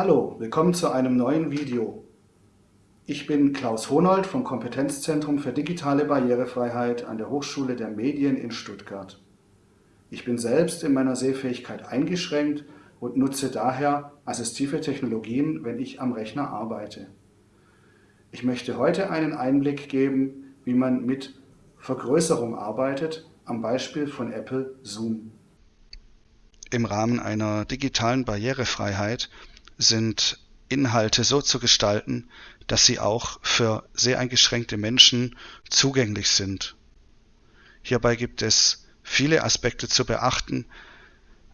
Hallo, willkommen zu einem neuen Video. Ich bin Klaus Honold vom Kompetenzzentrum für digitale Barrierefreiheit an der Hochschule der Medien in Stuttgart. Ich bin selbst in meiner Sehfähigkeit eingeschränkt und nutze daher assistive Technologien, wenn ich am Rechner arbeite. Ich möchte heute einen Einblick geben, wie man mit Vergrößerung arbeitet, am Beispiel von Apple Zoom. Im Rahmen einer digitalen Barrierefreiheit sind Inhalte so zu gestalten, dass sie auch für sehr eingeschränkte Menschen zugänglich sind. Hierbei gibt es viele Aspekte zu beachten,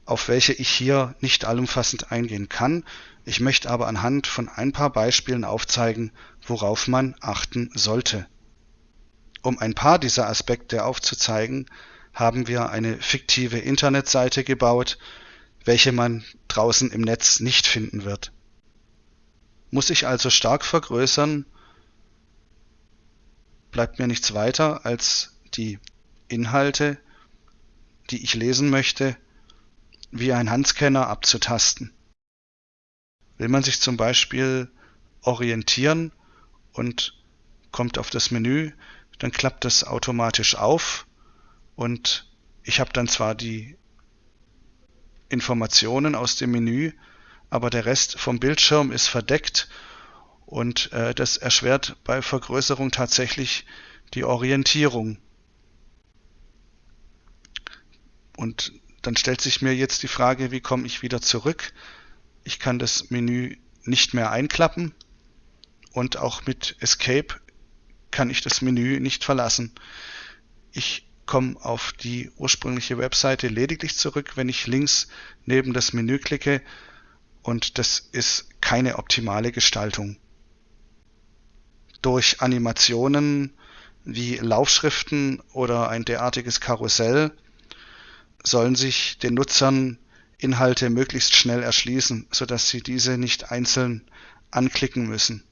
auf welche ich hier nicht allumfassend eingehen kann. Ich möchte aber anhand von ein paar Beispielen aufzeigen, worauf man achten sollte. Um ein paar dieser Aspekte aufzuzeigen, haben wir eine fiktive Internetseite gebaut, welche man draußen im Netz nicht finden wird. Muss ich also stark vergrößern, bleibt mir nichts weiter, als die Inhalte, die ich lesen möchte, wie ein Handscanner abzutasten. Will man sich zum Beispiel orientieren und kommt auf das Menü, dann klappt das automatisch auf und ich habe dann zwar die Informationen aus dem Menü, aber der Rest vom Bildschirm ist verdeckt und äh, das erschwert bei Vergrößerung tatsächlich die Orientierung. Und dann stellt sich mir jetzt die Frage, wie komme ich wieder zurück? Ich kann das Menü nicht mehr einklappen und auch mit Escape kann ich das Menü nicht verlassen. Ich komme auf die ursprüngliche Webseite lediglich zurück, wenn ich links neben das Menü klicke und das ist keine optimale Gestaltung. Durch Animationen wie Laufschriften oder ein derartiges Karussell sollen sich den Nutzern Inhalte möglichst schnell erschließen, sodass sie diese nicht einzeln anklicken müssen.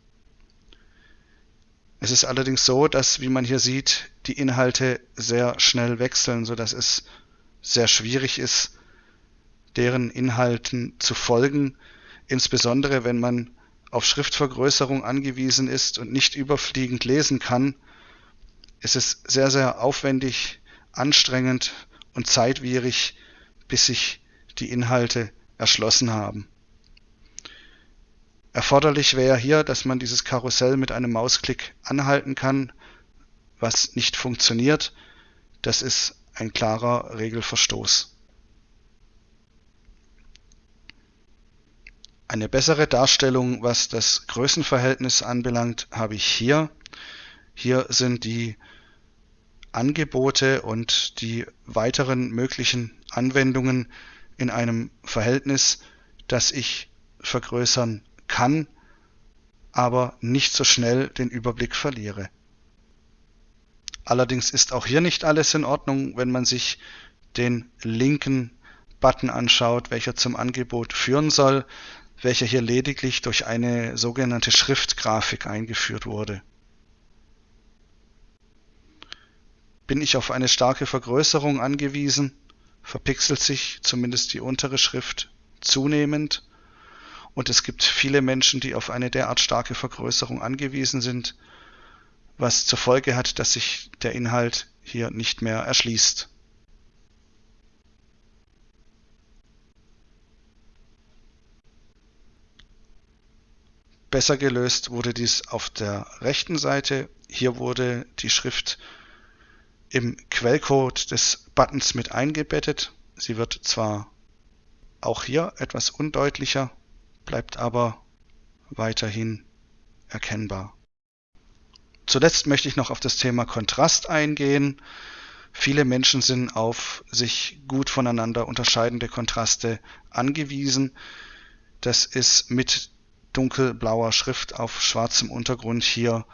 Es ist allerdings so, dass, wie man hier sieht, die Inhalte sehr schnell wechseln, so dass es sehr schwierig ist, deren Inhalten zu folgen, insbesondere wenn man auf Schriftvergrößerung angewiesen ist und nicht überfliegend lesen kann, ist es sehr, sehr aufwendig, anstrengend und zeitwierig, bis sich die Inhalte erschlossen haben. Erforderlich wäre hier, dass man dieses Karussell mit einem Mausklick anhalten kann, was nicht funktioniert. Das ist ein klarer Regelverstoß. Eine bessere Darstellung, was das Größenverhältnis anbelangt, habe ich hier. Hier sind die Angebote und die weiteren möglichen Anwendungen in einem Verhältnis, das ich vergrößern kann, aber nicht so schnell den Überblick verliere. Allerdings ist auch hier nicht alles in Ordnung, wenn man sich den linken Button anschaut, welcher zum Angebot führen soll, welcher hier lediglich durch eine sogenannte Schriftgrafik eingeführt wurde. Bin ich auf eine starke Vergrößerung angewiesen, verpixelt sich zumindest die untere Schrift zunehmend und es gibt viele Menschen, die auf eine derart starke Vergrößerung angewiesen sind, was zur Folge hat, dass sich der Inhalt hier nicht mehr erschließt. Besser gelöst wurde dies auf der rechten Seite. Hier wurde die Schrift im Quellcode des Buttons mit eingebettet. Sie wird zwar auch hier etwas undeutlicher, bleibt aber weiterhin erkennbar. Zuletzt möchte ich noch auf das Thema Kontrast eingehen. Viele Menschen sind auf sich gut voneinander unterscheidende Kontraste angewiesen. Das ist mit dunkelblauer Schrift auf schwarzem Untergrund hier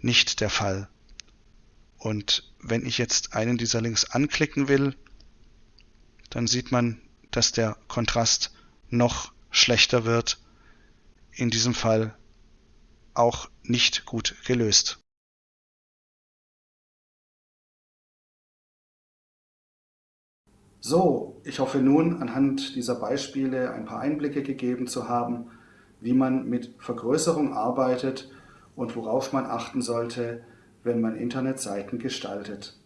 nicht der Fall. Und wenn ich jetzt einen dieser Links anklicken will, dann sieht man, dass der Kontrast noch schlechter wird, in diesem Fall auch nicht gut gelöst. So, ich hoffe nun anhand dieser Beispiele ein paar Einblicke gegeben zu haben, wie man mit Vergrößerung arbeitet und worauf man achten sollte, wenn man Internetseiten gestaltet.